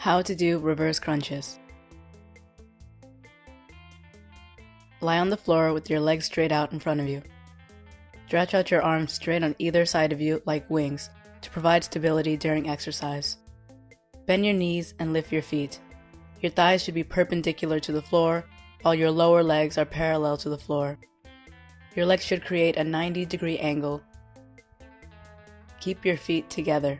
How to do reverse crunches. Lie on the floor with your legs straight out in front of you. Stretch out your arms straight on either side of you like wings to provide stability during exercise. Bend your knees and lift your feet. Your thighs should be perpendicular to the floor, while your lower legs are parallel to the floor. Your legs should create a 90 degree angle. Keep your feet together.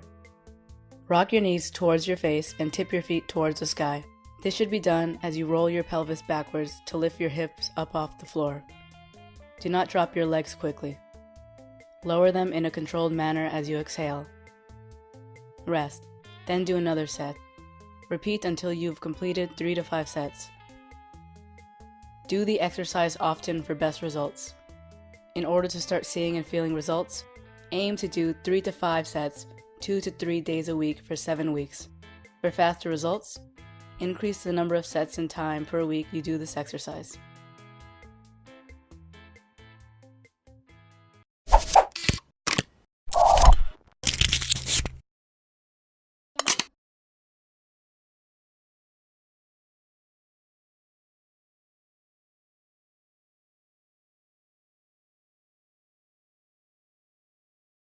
Rock your knees towards your face and tip your feet towards the sky. This should be done as you roll your pelvis backwards to lift your hips up off the floor. Do not drop your legs quickly. Lower them in a controlled manner as you exhale. Rest, then do another set. Repeat until you've completed 3 to 5 sets. Do the exercise often for best results. In order to start seeing and feeling results, aim to do 3 to 5 sets 2 to 3 days a week for 7 weeks. For faster results, increase the number of sets and time per week you do this exercise.